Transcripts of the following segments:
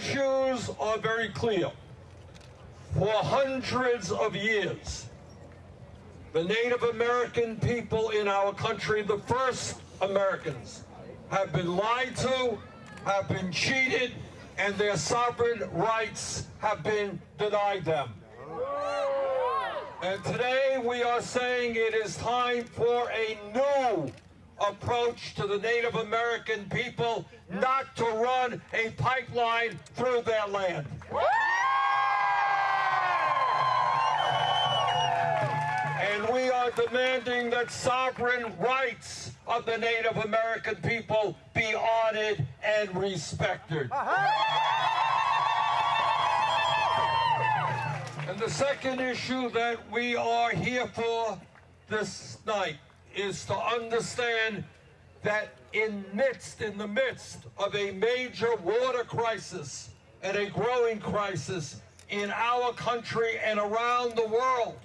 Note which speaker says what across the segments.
Speaker 1: issues are very clear. For hundreds of years, the Native American people in our country, the first Americans, have been lied to, have been cheated, and their sovereign rights have been denied them. And today we are saying it is time for a new approach to the Native American people, not to run a pipeline through their land. And we are demanding that sovereign rights of the Native American people be honored and respected. Uh-huh. And the second issue that we are here for this night is to understand that in midst, in the midst of a major water crisis and a growing crisis in our country and around the world,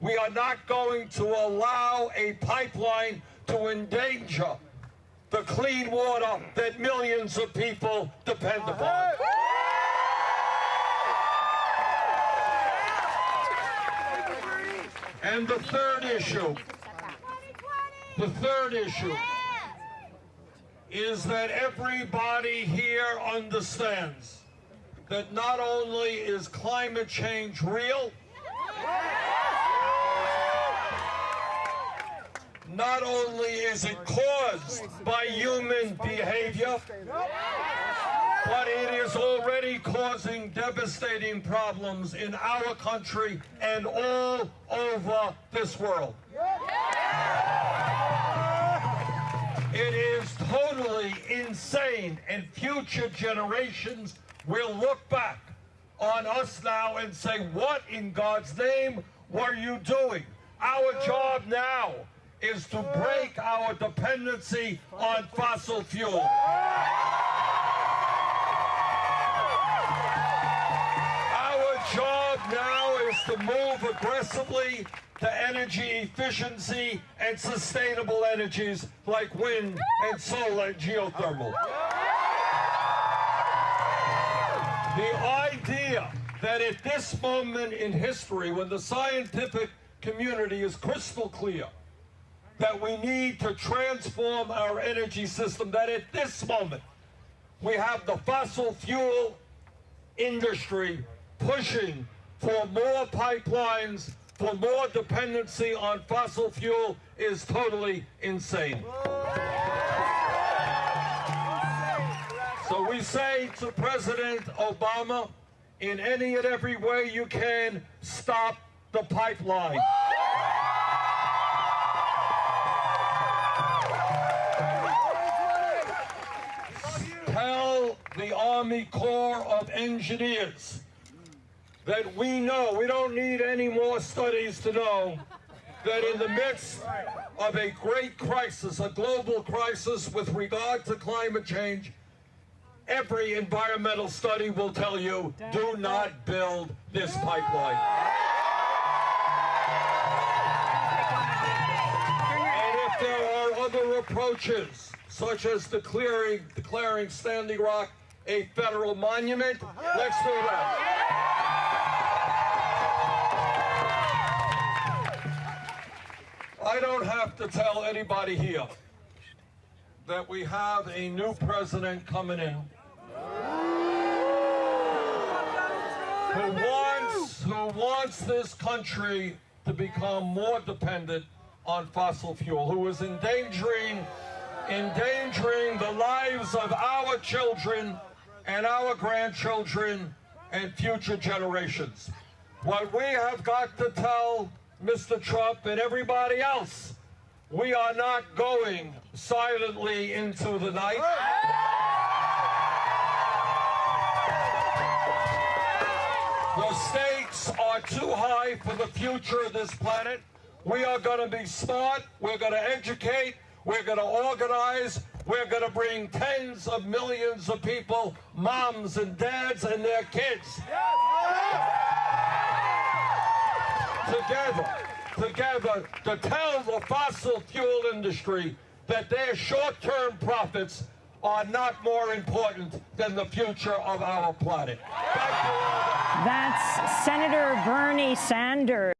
Speaker 1: we are not going to allow a pipeline to endanger the clean water that millions of people depend upon. And the third issue, the third issue is that everybody here understands that not only is climate change real, not only is it caused by human behavior, but it is already causing devastating problems in our country and all over this world. It is totally insane, and future generations will look back on us now and say, what in God's name were you doing? Our job now is to break our dependency on fossil fuel. To move aggressively to energy efficiency and sustainable energies like wind and solar and geothermal. The idea that at this moment in history, when the scientific community is crystal clear that we need to transform our energy system, that at this moment we have the fossil fuel industry pushing for more pipelines, for more dependency on fossil fuel is totally insane. So we say to President Obama, in any and every way you can, stop the pipeline. Tell the Army Corps of Engineers that we know, we don't need any more studies to know, that in the midst of a great crisis, a global crisis with regard to climate change, every environmental study will tell you, do not build this pipeline. And if there are other approaches, such as declaring, declaring Standing Rock a federal monument, let's do that. I don't have to tell anybody here that we have a new president coming in who wants, who wants this country to become more dependent on fossil fuel, who is endangering, endangering the lives of our children and our grandchildren and future generations. What we have got to tell Mr. Trump and everybody else, we are not going silently into the night. The stakes are too high for the future of this planet. We are going to be smart. We're going to educate. We're going to organize. We're going to bring tens of millions of people, moms and dads and their kids, together, together to tell the fossil fuel industry that their short-term profits are not more important than the future of our planet.
Speaker 2: That's Senator Bernie Sanders.